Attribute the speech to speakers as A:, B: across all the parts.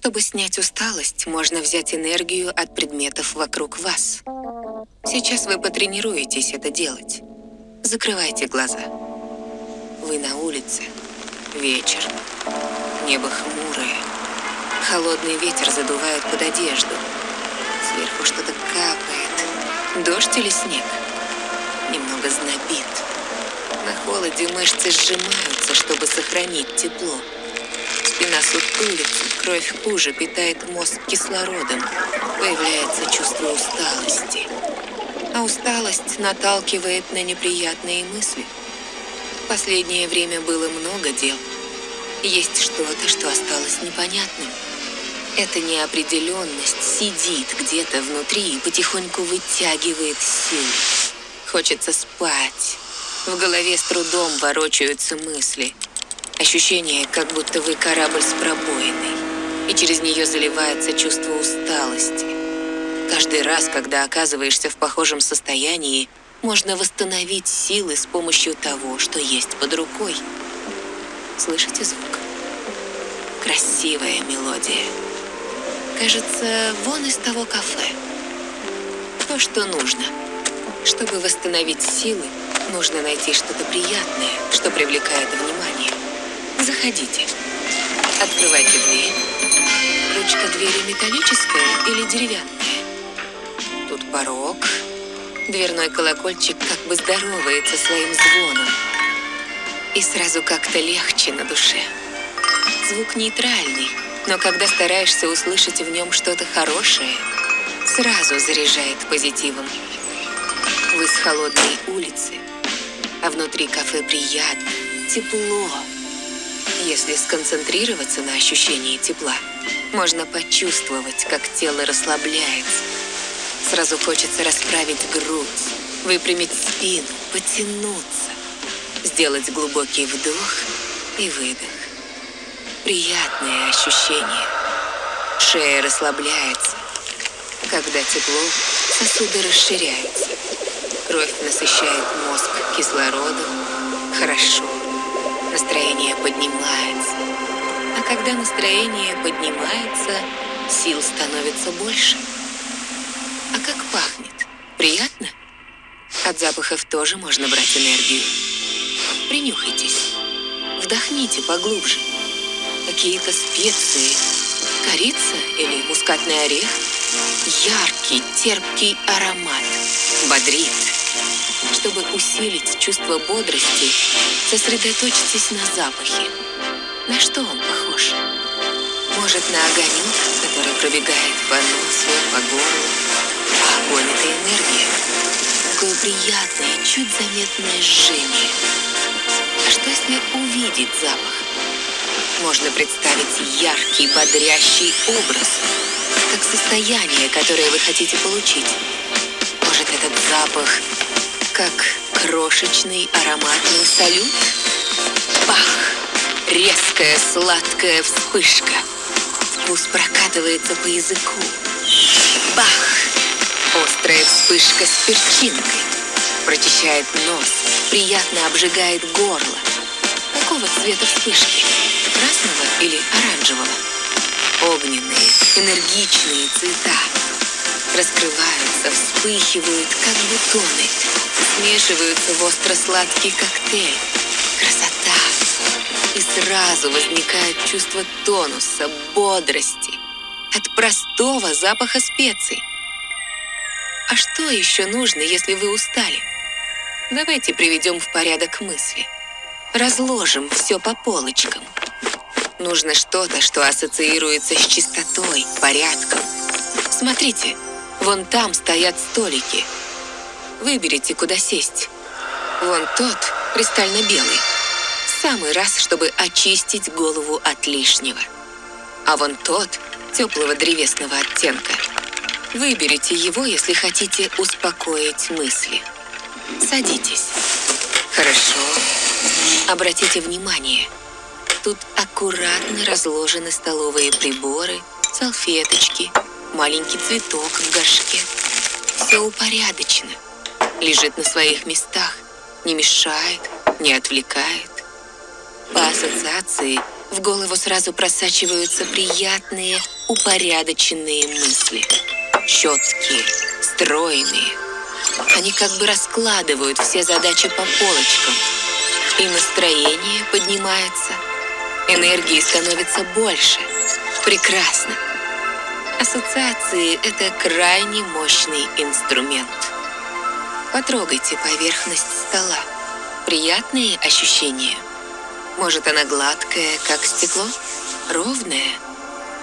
A: Чтобы снять усталость, можно взять энергию от предметов вокруг вас. Сейчас вы потренируетесь это делать. Закрывайте глаза. Вы на улице. Вечер. Небо хмурое. Холодный ветер задувает под одежду. Сверху что-то капает. Дождь или снег? Немного знобит. На холоде мышцы сжимаются, чтобы сохранить тепло. Спина сутулится, кровь хуже питает мозг кислородом. Появляется чувство усталости. А усталость наталкивает на неприятные мысли. В последнее время было много дел. Есть что-то, что осталось непонятным. Эта неопределенность сидит где-то внутри и потихоньку вытягивает силы. Хочется спать. В голове с трудом ворочаются мысли. Ощущение, как будто вы корабль с пробоиной, и через нее заливается чувство усталости. Каждый раз, когда оказываешься в похожем состоянии, можно восстановить силы с помощью того, что есть под рукой. Слышите звук? Красивая мелодия. Кажется, вон из того кафе. То, что нужно. Чтобы восстановить силы, нужно найти что-то приятное, что привлекает внимание. Заходите. Открывайте дверь. Ручка двери металлическая или деревянная? Тут порог. Дверной колокольчик как бы здоровается своим звоном. И сразу как-то легче на душе. Звук нейтральный, но когда стараешься услышать в нем что-то хорошее, сразу заряжает позитивом. Вы с холодной улицы, а внутри кафе приятно, тепло. Если сконцентрироваться на ощущении тепла, можно почувствовать, как тело расслабляется. Сразу хочется расправить грудь, выпрямить спину, потянуться, сделать глубокий вдох и выдох. Приятное ощущение. Шея расслабляется. Когда тепло, сосуды расширяются. Кровь насыщает мозг кислородом. Хорошо. Поднимается. А когда настроение поднимается, сил становится больше. А как пахнет? Приятно? От запахов тоже можно брать энергию. Принюхайтесь. Вдохните поглубже какие-то специи. Корица или мускатный орех. Яркий, терпкий аромат. Бодрит. Чтобы усилить чувство бодрости, сосредоточьтесь на запахе. На что он похож? Может, на огонек, который пробегает по носу, по горлу? А огонь — это энергия. Такое приятное, чуть заметное жжение. А что, если увидеть запах? можно представить яркий, бодрящий образ, как состояние, которое вы хотите получить. Может, этот запах как крошечный ароматный салют? Бах! Резкая сладкая вспышка. Вкус прокатывается по языку. Бах! Острая вспышка с перчинкой. Прочищает нос, приятно обжигает горло. Какого цвета вспышки? красного или оранжевого. Огненные, энергичные цвета раскрываются, вспыхивают, как бутоны, смешиваются в остро-сладкий коктейль. Красота! И сразу возникает чувство тонуса, бодрости от простого запаха специй. А что еще нужно, если вы устали? Давайте приведем в порядок мысли. Разложим все по полочкам. Нужно что-то, что ассоциируется с чистотой, порядком. Смотрите, вон там стоят столики. Выберите, куда сесть. Вон тот, кристально белый. Самый раз, чтобы очистить голову от лишнего. А вон тот, теплого древесного оттенка. Выберите его, если хотите успокоить мысли. Садитесь. Хорошо. Обратите внимание – Тут аккуратно разложены столовые приборы, салфеточки, маленький цветок в горшке. Все упорядочено. Лежит на своих местах, не мешает, не отвлекает. По ассоциации в голову сразу просачиваются приятные, упорядоченные мысли. Четкие, стройные. Они как бы раскладывают все задачи по полочкам. И настроение поднимается. Энергии становится больше. Прекрасно. Ассоциации – это крайне мощный инструмент. Потрогайте поверхность стола. Приятные ощущения. Может, она гладкая, как стекло? Ровная?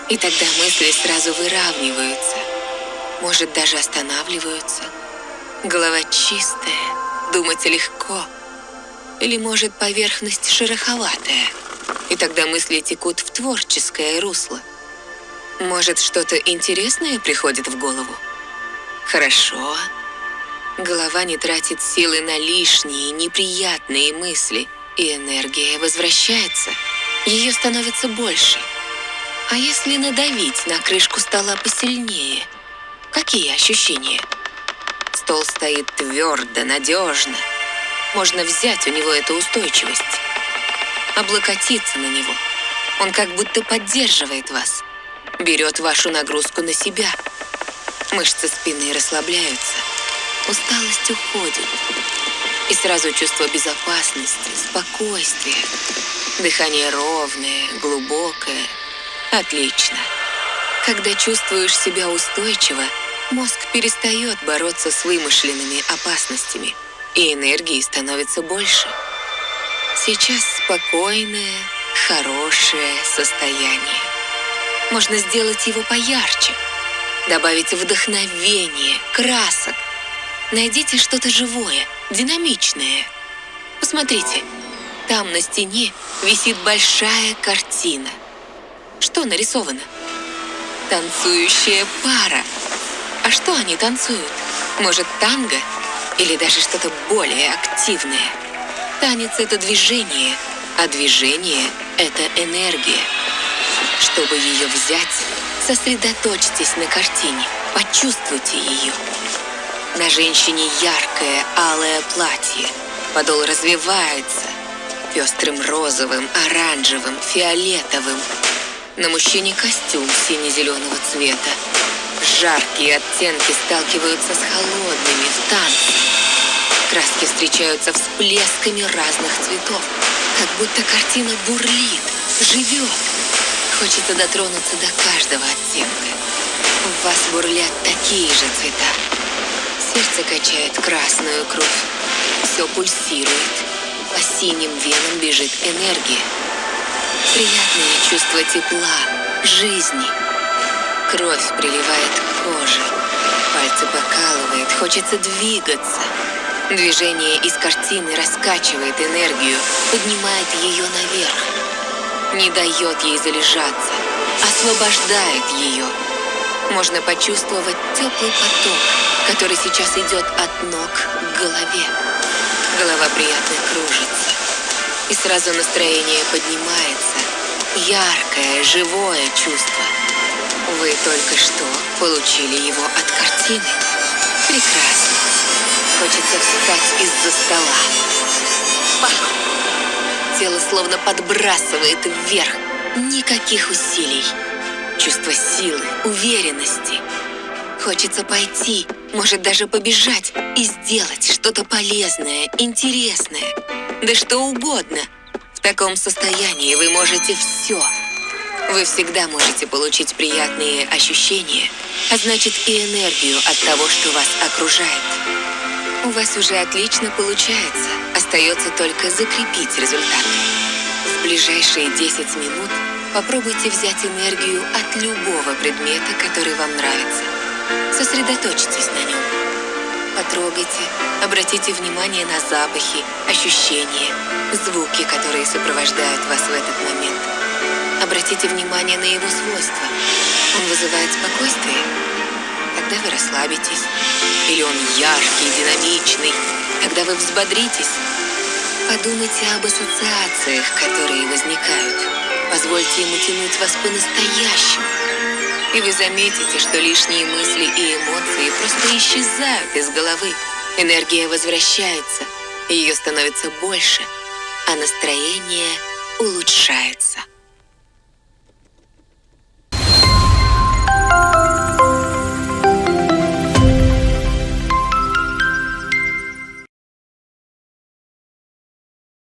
A: И тогда мысли сразу выравниваются. Может, даже останавливаются. Голова чистая, думать легко. Или, может, поверхность шероховатая. И тогда мысли текут в творческое русло. Может, что-то интересное приходит в голову? Хорошо. Голова не тратит силы на лишние, неприятные мысли, и энергия возвращается. Ее становится больше. А если надавить на крышку стола посильнее? Какие ощущения? Стол стоит твердо, надежно. Можно взять у него эту устойчивость. Облокотиться на него. Он как будто поддерживает вас. Берет вашу нагрузку на себя. Мышцы спины расслабляются. Усталость уходит. И сразу чувство безопасности, спокойствия. Дыхание ровное, глубокое. Отлично. Когда чувствуешь себя устойчиво, мозг перестает бороться с вымышленными опасностями, и энергии становится больше. Сейчас спокойное, хорошее состояние. Можно сделать его поярче, добавить вдохновение, красок, Найдите что-то живое, динамичное. Посмотрите, там на стене висит большая картина. Что нарисовано? Танцующая пара. А что они танцуют? Может, танго? Или даже что-то более активное? Танец — это движение, а движение — это энергия. Чтобы ее взять, сосредоточьтесь на картине, почувствуйте ее. На женщине яркое алое платье. Подол развивается. Пестрым розовым, оранжевым, фиолетовым. На мужчине костюм сине-зеленого цвета. Жаркие оттенки сталкиваются с холодными в танце. Краски встречаются всплесками разных цветов. Как будто картина бурлит, живет. Хочется дотронуться до каждого оттенка. В вас бурлят такие же цвета. Сердце качает красную кровь. Все пульсирует. По синим венам бежит энергия. Приятное чувство тепла, жизни. Кровь приливает к коже. Пальцы покалывает, хочется двигаться. Движение из картины раскачивает энергию, поднимает ее наверх. Не дает ей залежаться, освобождает ее. Можно почувствовать теплый поток, который сейчас идет от ног к голове. Голова приятно кружится. И сразу настроение поднимается. Яркое, живое чувство. Вы только что получили его от картины. Прекрасно. Хочется встать из-за стола. Пах! Тело словно подбрасывает вверх. Никаких усилий. Чувство силы, уверенности. Хочется пойти, может даже побежать и сделать что-то полезное, интересное. Да что угодно. В таком состоянии вы можете все. Вы всегда можете получить приятные ощущения, а значит и энергию от того, что вас окружает. У вас уже отлично получается. Остается только закрепить результат. В ближайшие 10 минут попробуйте взять энергию от любого предмета, который вам нравится. Сосредоточьтесь на нем. Потрогайте, обратите внимание на запахи, ощущения, звуки, которые сопровождают вас в этот момент. Обратите внимание на его свойства. Он вызывает спокойствие? Тогда вы расслабитесь. Или он яркий, динамичный? Тогда вы взбодритесь. Подумайте об ассоциациях, которые возникают. Позвольте ему тянуть вас по-настоящему. И вы заметите, что лишние мысли и эмоции просто исчезают из головы. Энергия возвращается, ее становится больше, а настроение улучшается.